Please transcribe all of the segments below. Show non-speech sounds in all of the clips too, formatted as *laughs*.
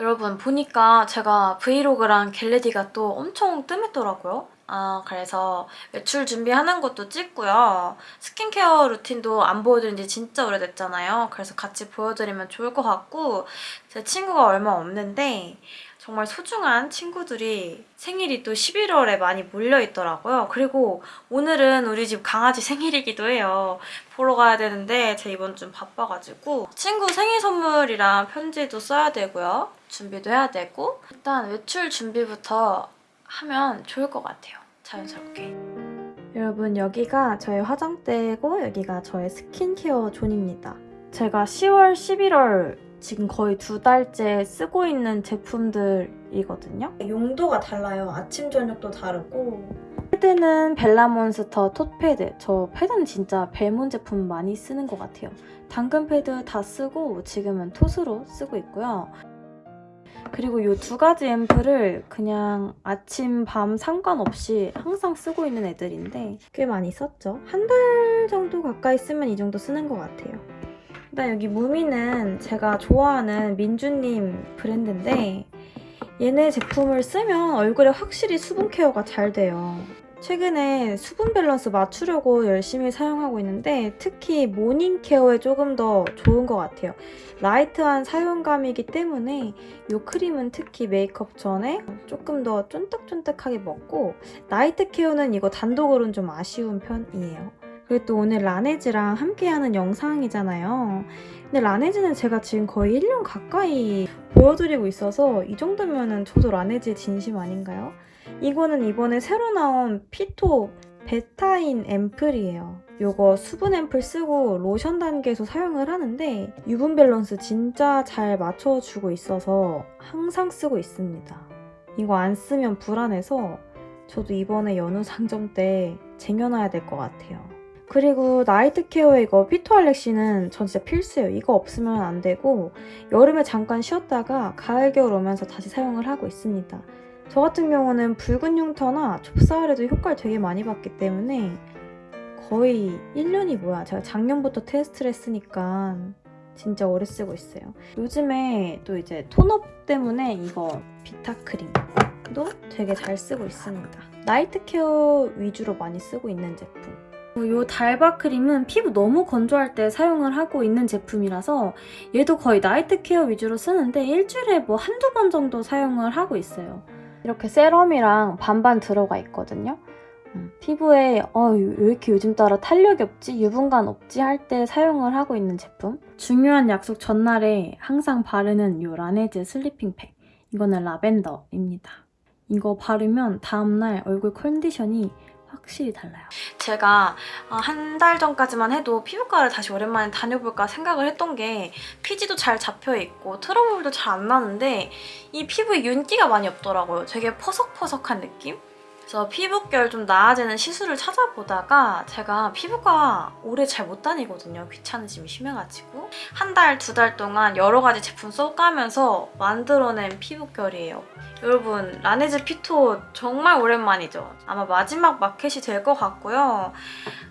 여러분 보니까 제가 브이로그랑 겟레디가 또 엄청 뜸했더라고요. 아 그래서 외출 준비하는 것도 찍고요. 스킨케어 루틴도 안 보여드린 지 진짜 오래됐잖아요. 그래서 같이 보여드리면 좋을 것 같고 제 친구가 얼마 없는데 정말 소중한 친구들이 생일이 또 11월에 많이 몰려있더라고요. 그리고 오늘은 우리 집 강아지 생일이기도 해요. 보러 가야 되는데 제가 이번 좀 바빠가지고 친구 생일 선물이랑 편지도 써야 되고요. 준비도 해야 되고 일단 외출 준비부터 하면 좋을 것 같아요. 자연스럽게. 여러분 여기가 저의 화장대고 여기가 저의 스킨케어 존입니다. 제가 10월, 11월 지금 거의 두 달째 쓰고 있는 제품들이거든요. 용도가 달라요. 아침, 저녁도 다르고 패드는 벨라몬스터 톳 패드. 저 패드는 진짜 벨몬 제품 많이 쓰는 것 같아요. 당근 패드 다 쓰고 지금은 톳으로 쓰고 있고요. 그리고 이 두 가지 앰플을 그냥 아침, 밤 상관없이 항상 쓰고 있는 애들인데 꽤 많이 썼죠. 한 달 정도 가까이 쓰면 이 정도 쓰는 것 같아요. 일단 여기 무미는 제가 좋아하는 민주님 브랜드인데 얘네 제품을 쓰면 얼굴에 확실히 수분 케어가 잘 돼요. 최근에 수분 밸런스 맞추려고 열심히 사용하고 있는데 특히 morning care에 조금 더 좋은 것 같아요. light한 사용감이기 때문에 이 크림은 특히 메이크업 전에 조금 더 쫀득쫀득하게 먹고 night care는 이거 단독으로는 좀 아쉬운 편이에요. 그리고 또 오늘 라네즈랑 함께하는 영상이잖아요. 근데 라네즈는 제가 지금 거의 1년 가까이 보여드리고 있어서 이 정도면 저도 라네즈에 진심 아닌가요? 이거는 이번에 새로 나온 피토 베타인 앰플이에요. 이거 수분 앰플 쓰고 로션 단계에서 사용을 하는데 유분 밸런스 진짜 잘 맞춰주고 있어서 항상 쓰고 있습니다. 이거 안 쓰면 불안해서 저도 이번에 연휴 *laughs* 상점 때 쟁여놔야 될 것 같아요. 그리고 나이트 케어에 이거 피토 알렉시는 전 진짜 필수예요. 이거 없으면 안 되고 여름에 잠깐 쉬었다가 가을 겨울 오면서 다시 사용을 하고 있습니다. 저 같은 경우는 붉은 흉터나 좁쌀에도 효과를 되게 많이 봤기 때문에 거의 1년이 뭐야 제가 작년부터 테스트를 했으니까 진짜 오래 쓰고 있어요. 요즘에 또 이제 톤업 때문에 이거 비타 크림도 되게 잘 쓰고 있습니다. night care 위주로 많이 쓰고 있는 제품. 이 달바 크림은 피부 너무 건조할 때 사용을 하고 있는 제품이라서 얘도 거의 night care 위주로 쓰는데 일주일에 뭐 한두 번 정도 사용을 하고 있어요. 이렇게 세럼이랑 반반 들어가 있거든요. 음, 피부에 어, 왜 이렇게 요즘 따라 탄력이 없지? 유분감 없지? 할 때 사용을 하고 있는 제품. 중요한 약속 전날에 항상 바르는 이 라네즈 슬리핑 팩. 이거는 라벤더입니다. 이거 바르면 다음날 얼굴 컨디션이 확실히 달라요. 제가 한 달 전까지만 해도 피부과를 다시 오랜만에 다녀볼까 생각을 했던 게 피지도 잘 잡혀있고 트러블도 잘 안 나는데 이 피부에 윤기가 많이 없더라고요. 되게 퍼석퍼석한 느낌? 그래서 피부결 좀 나아지는 시술을 찾아보다가 제가 피부과 오래 잘 못 다니거든요. 귀찮으심이 심해가지고 한 달, 두 달 동안 여러 가지 제품 써가면서 만들어낸 피부결이에요. 여러분 라네즈 피토 정말 오랜만이죠. 아마 마지막 마켓이 될 것 같고요.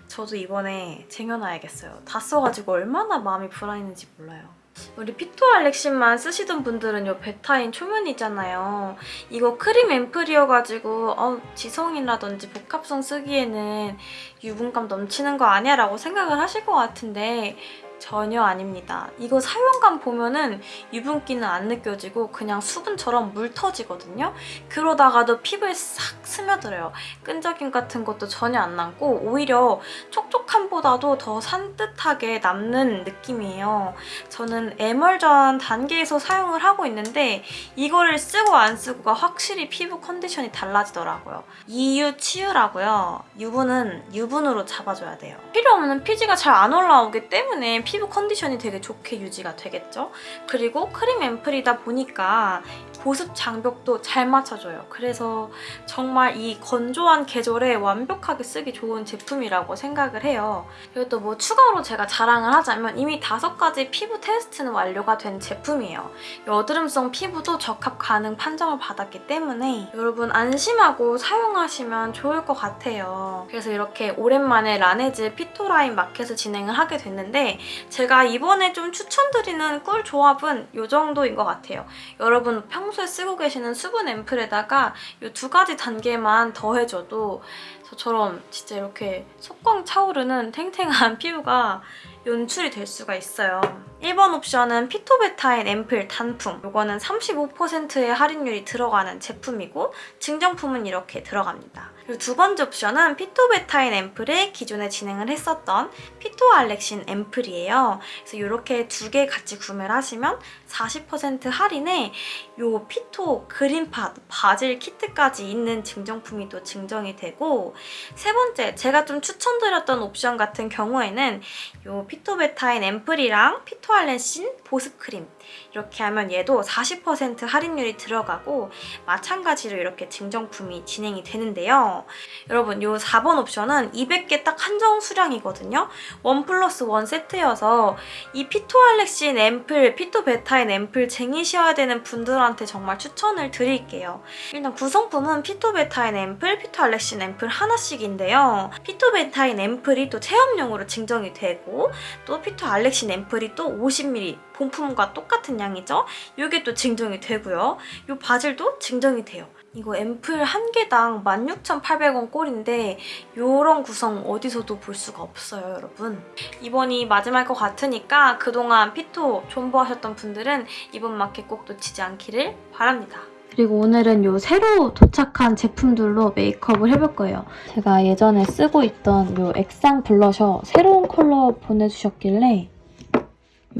저도 이번에 쟁여놔야겠어요. 다 써가지고 얼마나 마음이 불안했는지 몰라요. 우리 피토알렉신만 쓰시던 분들은 이 베타인 초면이잖아요. 이거 크림 앰플이어가지고 어, 지성이라든지 복합성 쓰기에는 유분감 넘치는 거 아니야? 라고 생각을 하실 것 같은데 전혀 아닙니다. 이거 사용감 보면은 유분기는 안 느껴지고 그냥 수분처럼 물 터지거든요. 그러다가도 피부에 싹 스며들어요. 끈적임 같은 것도 전혀 안 남고 오히려 촉촉함보다도 더 산뜻하게 남는 느낌이에요. 저는 에멀전 단계에서 사용을 하고 있는데 이거를 쓰고 안 쓰고가 확실히 피부 컨디션이 달라지더라고요. 이유 치유라고요. 유분은 유분으로 잡아줘야 돼요. 필요 없는 피지가 잘 안 올라오기 때문에 피부 컨디션이 되게 좋게 유지가 되겠죠? 그리고 크림 앰플이다 보니까 보습 장벽도 잘 맞춰줘요. 그래서 정말 이 건조한 계절에 완벽하게 쓰기 좋은 제품이라고 생각을 해요. 그리고 또 뭐 추가로 제가 자랑을 하자면 이미 다섯 가지 피부 테스트는 완료가 된 제품이에요. 여드름성 피부도 적합 가능 판정을 받았기 때문에 여러분 안심하고 사용하시면 좋을 것 같아요. 그래서 이렇게 오랜만에 라네즈 피토라인 마켓을 진행을 하게 됐는데 제가 이번에 좀 추천드리는 꿀 조합은 이 정도인 것 같아요. 여러분 평소에 쓰고 계시는 수분 앰플에다가 이 두 가지 단계만 더해줘도 저처럼 진짜 이렇게 속광 차오르는 탱탱한 피부가 연출이 될 수가 있어요. 1번 옵션은 피토베타인 앰플 단품. 이거는 35%의 할인율이 들어가는 제품이고 증정품은 이렇게 들어갑니다. 그리고 두 번째 옵션은 피토베타인 앰플에 기존에 진행을 했었던 피토알렉신 앰플이에요. 그래서 이렇게 두 개 같이 구매를 하시면 40% 할인에 요 피토 그린팟 바질 키트까지 있는 증정품이 또 증정이 되고 세 번째 제가 좀 추천드렸던 옵션 같은 경우에는 요 피토베타인 앰플이랑 피토 알렌신 보습크림 이렇게 하면 얘도 40% 할인율이 들어가고 마찬가지로 이렇게 증정품이 진행이 되는데요. 여러분 이 4번 옵션은 200개 딱 한정 수량이거든요. 원 플러스 원 세트여서 이 피토알렉신 앰플, 피토베타인 앰플 쟁이셔야 되는 분들한테 정말 추천을 드릴게요. 일단 구성품은 피토베타인 앰플, 피토알렉신 앰플 하나씩인데요. 피토베타인 앰플이 또 체험용으로 증정이 되고 또 피토알렉신 앰플이 또 50ml 본품과 똑같은 양이죠. 이게 또 증정이 되고요. 이 바질도 증정이 돼요. 이거 앰플 한 개당 16,800원 꼴인데 이런 구성 어디서도 볼 수가 없어요, 여러분. 이번이 마지막일 것 같으니까 그동안 피토 존버하셨던 분들은 이번 마켓 꼭 놓치지 않기를 바랍니다. 그리고 오늘은 요 새로 도착한 제품들로 메이크업을 해볼 거예요. 제가 예전에 쓰고 있던 요 액상 블러셔 새로운 컬러 보내주셨길래 이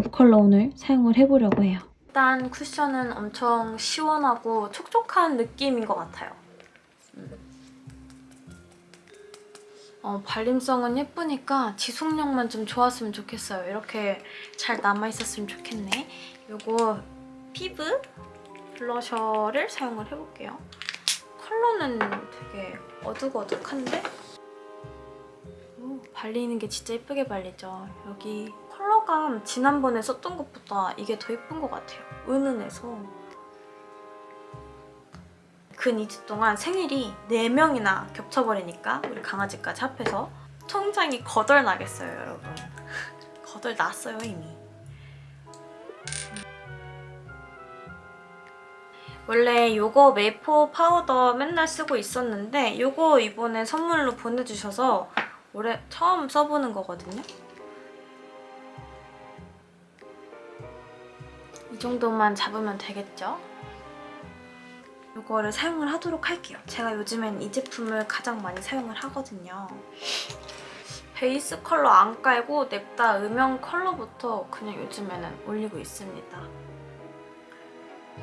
컬러 오늘 사용을 해보려고 해요. 일단 쿠션은 엄청 시원하고 촉촉한 느낌인 것 같아요. 음. 어, 발림성은 예쁘니까 지속력만 좀 좋았으면 좋겠어요. 이렇게 잘 남아있었으면 좋겠네. 이거 피부 블러셔를 사용을 해볼게요. 컬러는 되게 어둑어둑한데 오, 발리는 게 진짜 예쁘게 발리죠. 여기 컬러감 지난번에 썼던 것보다 이게 더 예쁜 것 같아요. 은은해서. 근 2주 동안 생일이 4명이나 겹쳐버리니까 우리 강아지까지 합해서 통장이 거덜나겠어요, 여러분. 거덜났어요, 이미. 원래 이거 메이포 파우더 맨날 쓰고 있었는데 이거 이번에 선물로 보내주셔서 올해 처음 써보는 거거든요. 정도만 잡으면 되겠죠? 이거를 사용을 하도록 할게요. 제가 요즘엔 이 제품을 가장 많이 사용을 하거든요. 베이스 컬러 안 깔고 냅다 음영 컬러부터 그냥 요즘에는 올리고 있습니다.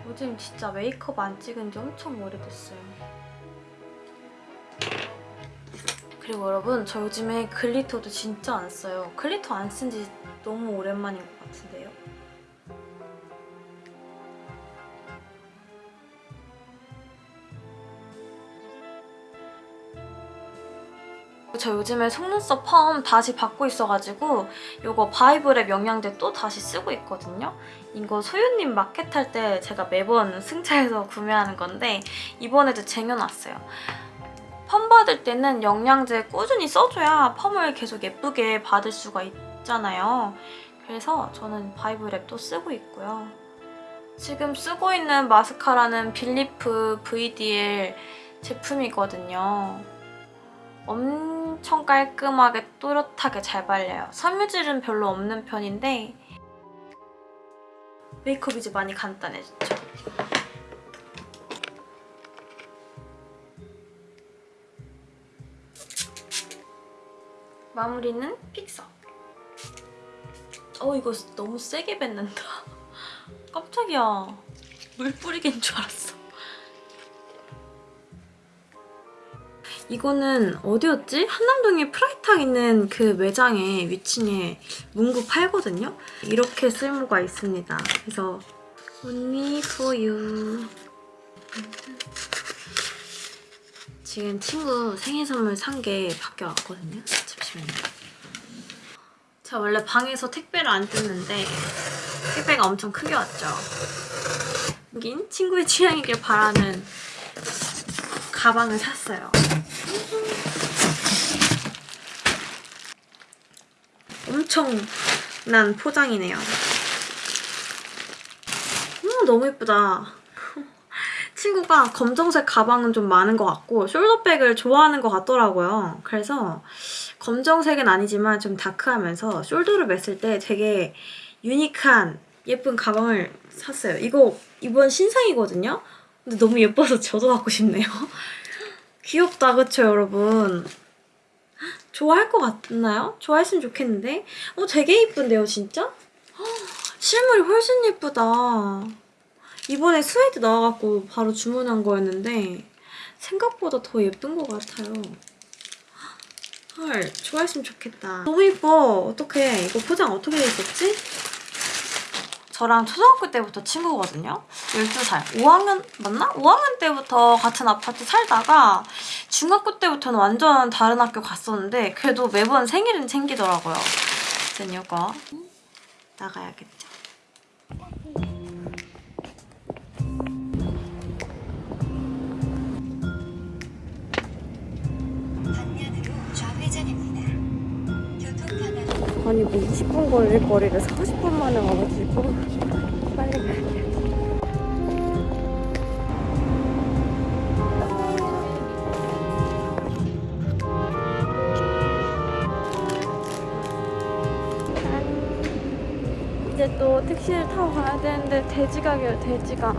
요즘 진짜 메이크업 안 찍은 지 엄청 오래됐어요. 그리고 여러분 저 요즘에 glitter도 진짜 안 써요. glitter 안 쓴 지 너무 오랜만인 것 같은데 저 요즘에 속눈썹 펌 다시 받고 있어가지고 이거 바이브랩 영양제 또 다시 쓰고 있거든요. 이거 소유님 마켓 할 때 제가 매번 *laughs* 승차해서 구매하는 건데 이번에도 쟁여놨어요. 펌 받을 때는 영양제 꾸준히 써줘야 펌을 계속 예쁘게 받을 수가 있잖아요. 그래서 저는 바이브랩 또 쓰고 있고요. 지금 쓰고 있는 마스카라는 빌리프 VDL 제품이거든요. 엄청 깔끔하게 또렷하게 잘 발려요. 섬유질은 별로 없는 편인데 메이크업이 이제 많이 간단해졌죠. 마무리는 픽서. 어 이거 너무 세게 뱉는다. *laughs* 깜짝이야. 물 뿌리긴 줄 알았어. 이거는 어디였지? 한남동에 프라이탁 있는 그 매장에 위층에 문구 팔거든요? 이렇게 쓸모가 있습니다. 그래서 for you 지금 친구 생일 선물 산 게 밖에 왔거든요? 잠시만요. 제가 원래 방에서 택배를 안 뜯는데 택배가 엄청 크게 왔죠. 여긴 친구의 취향이길 바라는 가방을 샀어요. 엄청 난 포장이네요. 음, 너무 예쁘다. 친구가 검정색 가방은 좀 많은 것 같고 숄더백을 좋아하는 것 같더라고요. 그래서 검정색은 아니지만 좀 다크하면서 숄더를 맸을 때 되게 유니크한 예쁜 가방을 샀어요. 이거 이번 신상이거든요. 근데 너무 예뻐서 저도 갖고 싶네요. *laughs* 귀엽다 그쵸 여러분? 좋아할 것 같나요? 좋아했으면 좋겠는데 어 되게 예쁜데요 진짜? 헉, 실물이 훨씬 예쁘다 이번에 스웨이드 나와갖고 바로 주문한 거였는데 생각보다 더 예쁜 것 같아요 헐 좋아했으면 좋겠다 너무 예뻐 어떡해 이거 포장 어떻게 돼 있었지? 저랑 초등학교 때부터 친구거든요. 12살. 5학년 맞나? 5학년 때부터 같은 아파트 살다가 중학교 때부터는 완전 다른 학교 갔었는데 그래도 매번 생일은 챙기더라고요. 전 이거 나가야겠죠. 아니 뭐 20분 걸릴 거리를 40분 만에 와가지고 빨리 가야 돼. 이제 또 택시를 타고 가야 되는데 돼지가 겨 돼지가.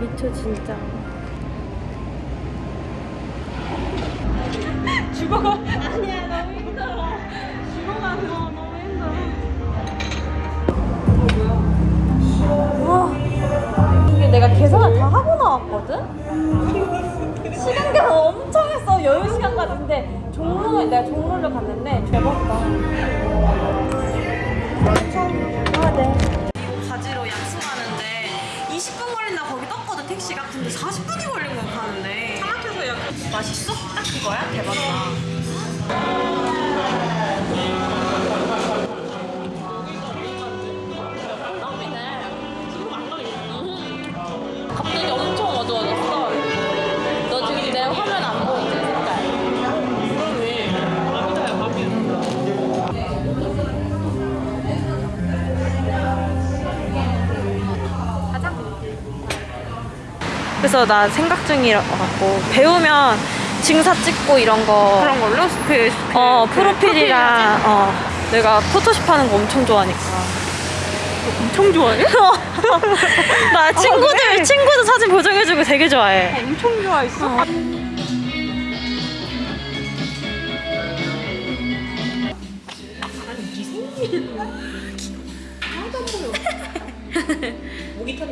미쳐 진짜. 죽어가 *laughs* 아니야 너무 와, 이게 내가 계산을 다 하고 나왔거든? 시간 계산 엄청 했어. 여유 시간 같은데 종로에 내가 종로를 갔는데 대박다. 아, 네. 가지로 약속하는데 20분 걸린다 거기 떴거든 택시가 근데 40분이 걸린 거야 가는데 차 막혀서 약 맛있어? 딱 그거야? 대박이다 그래서 나 생각 중이라고 배우면 증사 찍고 이런 거. 그런 걸로? 그, 그 어 그 프로필이랑 어. 내가 포토샵 하는 거 엄청 좋아하니까. 엄청 좋아해? *laughs* 나 친구들 그래? 친구들 사진 보정해주고 되게 좋아해. 엄청 좋아했어.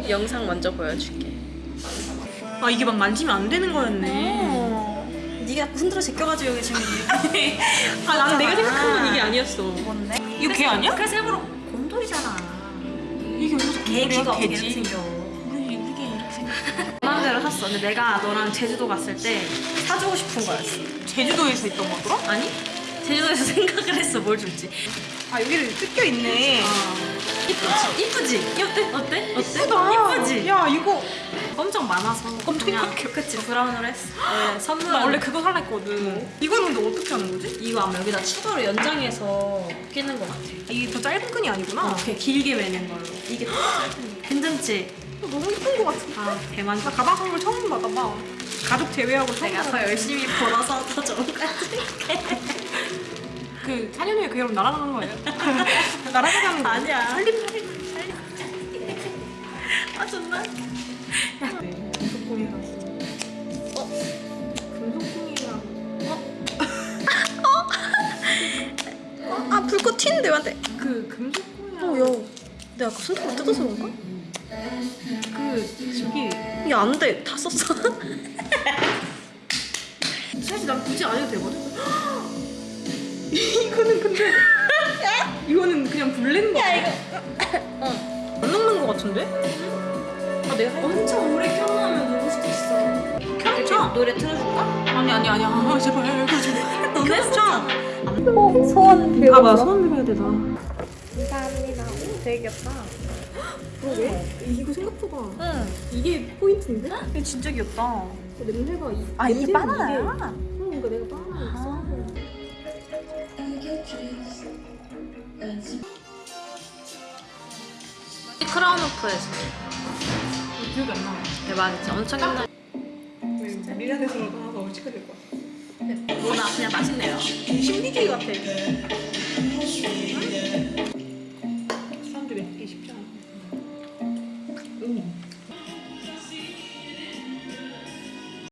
영상 먼저 보여줄게 아 이게 막 만지면 안 되는 거였네. 네가 흔들어 제껴가지고 여기 지금 아 나는 내가 생각한 건 이게 아니었어. 뭔데? 이거 개 아니야? 그래서 일부러 곰돌이잖아 이게 무슨 개 귀가 어떻게 개지? 생겨 우리 개 이렇게 생겼어. 마음대로 샀어 근데 내가 너랑 제주도 갔을 때 사주고 싶은 거였어 제주도에서 있던 거더라? 아니? 제주도에서 *laughs* 생각을 했어 뭘 줄지 아 여기를 뜯겨 있네. 이쁘지? 이쁘지? 어때? 어때? 어때? 예쁘다. 이쁘지? 야 이거 엄청 많아서 엄청 예쁘게. 그치 브라운으로 했어 네, 선물 나 원래 그거 살라 했거든. 이거는 근데 어떻게 하는 거지? 이거 아마 여기다 추가로 연장해서 끼는 것 같아 이게 더 짧은 끈이 아니구나. 어, 길게 매는 걸로 이게 더 짧은 괜찮지? 너무 예쁜 거 같아. 아 대만 나 가방 선물 처음 받아봐. 가족 제외하고 처음 내가 더. 열심히 벌어서 더 좋은 거 그 4년 후에 그 여름 날아가는 거예요. 날아가는 거 아니야. *laughs* 살림 살림. 아 존나 불꽃 튀는데 왜안돼 그 금속공예. 어야 내가 아까 손톱을 뜯어서 그런가? 그 저기 이게 안돼 다 썼어 *laughs* 사실 난 굳이 안 해도 되거든. *gasps* 이거는 근데 *laughs* 이거는 그냥 블렌 거. 야 이거. 어. 안 녹는 거 같은데? 아 내가 엄청 오래 켜놓으면 녹을 수도 있어 켜놓자. 노래 틀어줄까? 아니 아니 아니 아 제발 그러지 마. 너네 켜놓자. 소원 빌어 봐봐 소원 빌어야 되다. 감사합니다 오, 되게 귀엽다 그러게. 이거 생각보다 응 이게 포인트인데? 이거 진짜 귀엽다 어, 냄새가 이, 아, 이 냄새는 바나나야? 이게- 응, 그러니까 내가 바나나 있어. 크라운 오프 했어. 기억이 안 나. 대박이지. 엄청 옛날. 미란에서라도 하나 더 시켜야 될 거야. 뭐나 그냥 맛있네요. 신비주의 같아.